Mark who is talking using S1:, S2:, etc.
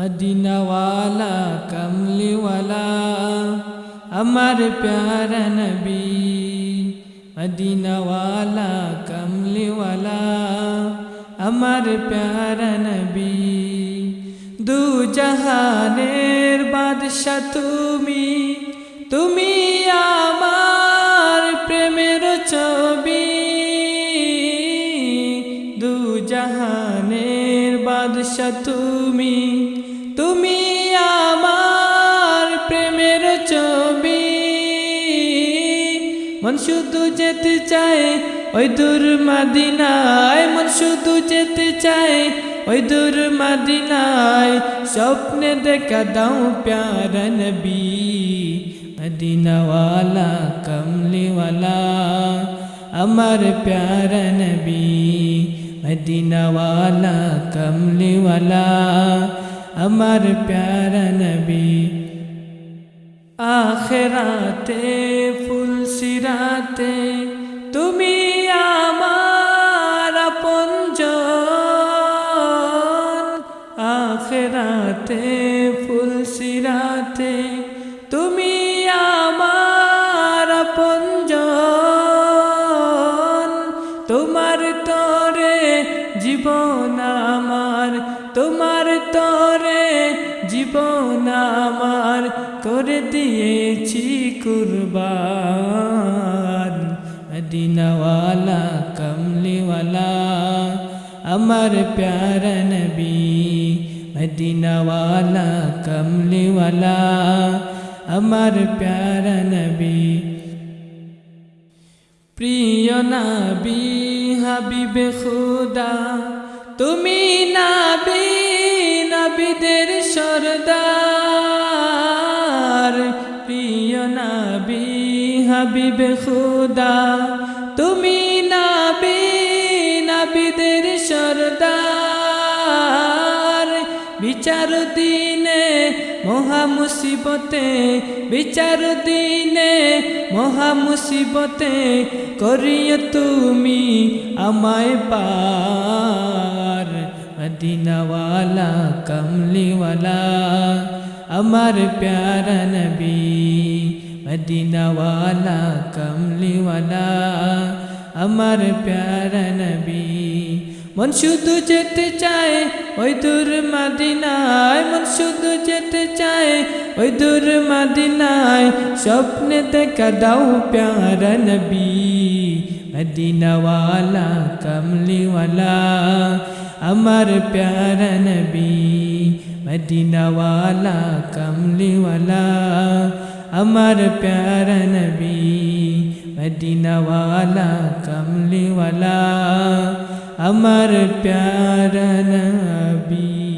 S1: মদিনাওয়ালা কমলিওয়ালা আমার প্যারা নবী মদিনাওয়ালা কমলিওয়ালা আমার প্যারা নবী দু জাহানের বাদশা তুমি তুমি আমার প্রেমের ছবি দু জাহানের বাদশা তুমি মন শুধু যেতে চায়, ওই দূর মাদিনায়। মন শুধু যেতে চায়, ওই দূর মাদিনায়। স্বপ্নে দেখা দাও প্যারা নবী, মদিনাওয়ালা, কমলিওয়ালা। আমার প্যারা নবী, মদিনাওয়ালা, কমলিওয়ালা। আমার প্যারা নবী, আখেরাতে ফুল সিরাতে তুমি আমার আপনজন। আখেরাতে ফুল সিরাতে তুমি আমার আপনজন। তোমার তরে জীবন আমার, তোমার তরে জীবন আমার। করে দিয়েছি কুরবান। মদিনাওয়ালা কমলিওয়ালা আমার প্যারা নবী মদিনাওয়ালা কমলিওয়ালা আমার প্যারা নবী প্রিয় নাবি হাবিবে খুদা তুমি নাবি নাবিদের সরদার হাবিবে খুদা, তুমি নাবি, নাবিদের সরদার। বিচার দিনে মহা মুসিবতে, বিচার দিনে মহা মুসিবতে তুমি আমায় পার। মদিনাওয়ালা, কমলিওয়ালা, আমার প্যারা নবী। মদিনাওয়ালা কমলিওয়ালা আমার প্যারা নবী মন শুধু যেতে চায় ওই দূর মাদিনায় মন শুধু যেতে চায় ওই দূর মাদিনায় স্বপ্নে দেখা দাও প্যারা নবী মদিনাওয়ালা কমলিওয়ালা আমার প্যারা নবী মদিনাওয়ালা কমলিওয়ালা আমার প্যারা নবী মদিনাওয়ালা কমলিওয়ালা আমার প্যারা নবী